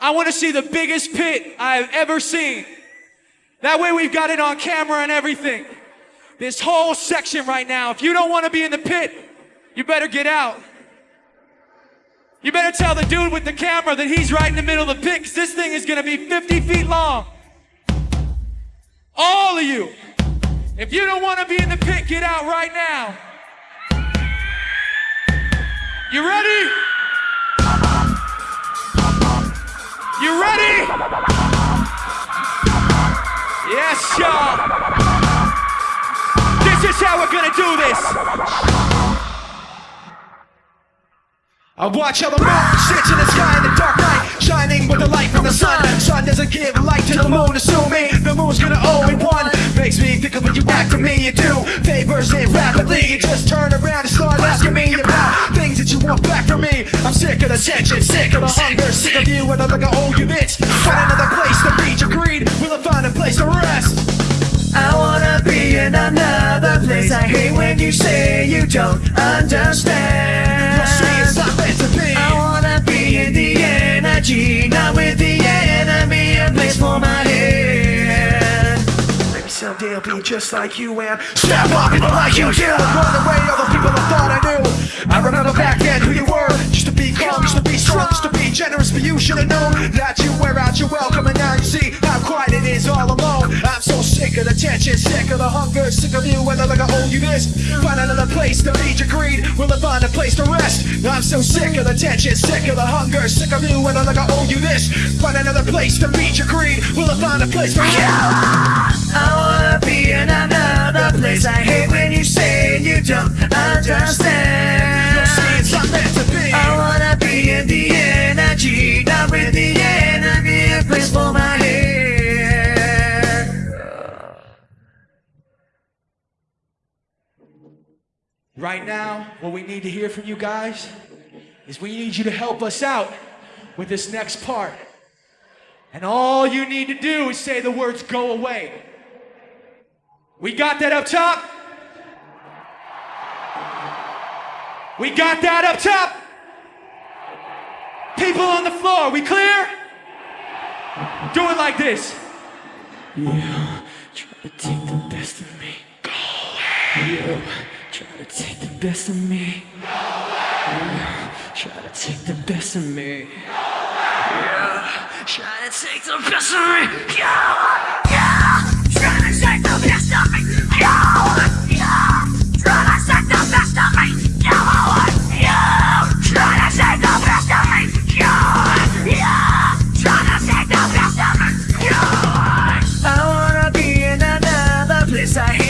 I want to see the biggest pit I've ever seen. That way we've got it on camera and everything. This whole section right now, if you don't want to be in the pit, you better get out. You better tell the dude with the camera that he's right in the middle of the pit because this thing is going to be 50 feet long. All of you. If you don't want to be in the pit, get out right now. You ready? You ready? Yes, y'all. This is how we're gonna do this. I watch how the moon sits in the sky in the dark night, shining with the light from the sun. Sun doesn't give light to the moon, assuming the moon's gonna owe it one. Makes me think of when you act to me, you do favors it rapidly. You just turn around and start asking me about things that you want back from me. I'm sick of the tension, sick of the hunger, sick of you, and I'm like I owe you this. Find another place to reach your greed. Will I find a place to rest? I wanna be in another place. I hate when you say you don't understand. You'll it's not meant to be. I wanna be in the energy, not with the enemy. A place for my head. Someday I'll be just like you and step up people like you do. Run away all the people I thought I knew. I remember back then who you were. Just to be calm, just to be strong, just to be generous. But you should have known that you wear out your welcome, and now you see how quiet it is all alone. I'm so sick of the tension, sick of the hunger, sick of you, and I'm like I owe you this. Find another place to feed your greed. Will I find a place to rest? I'm so sick of the tension, sick of the hunger, sick of you, and I'm like I owe you this. Find another place to feed your greed. Will I find a place to rest? Wanna be in another place. I hate when you say you don't understand. You'll see it's not meant to be. I wanna be in the energy, not with the enemy. A place for my head. Right now, what we need to hear from you guys is we need you to help us out with this next part. And all you need to do is say the words go away. We got that up top? We got that up top? People on the floor, we clear? Do it like this. You try to take the best of me. Go away. You try to take the best of me. Go away. You try to take the best of me. Go away. You try to take the best of me. Go away. I hate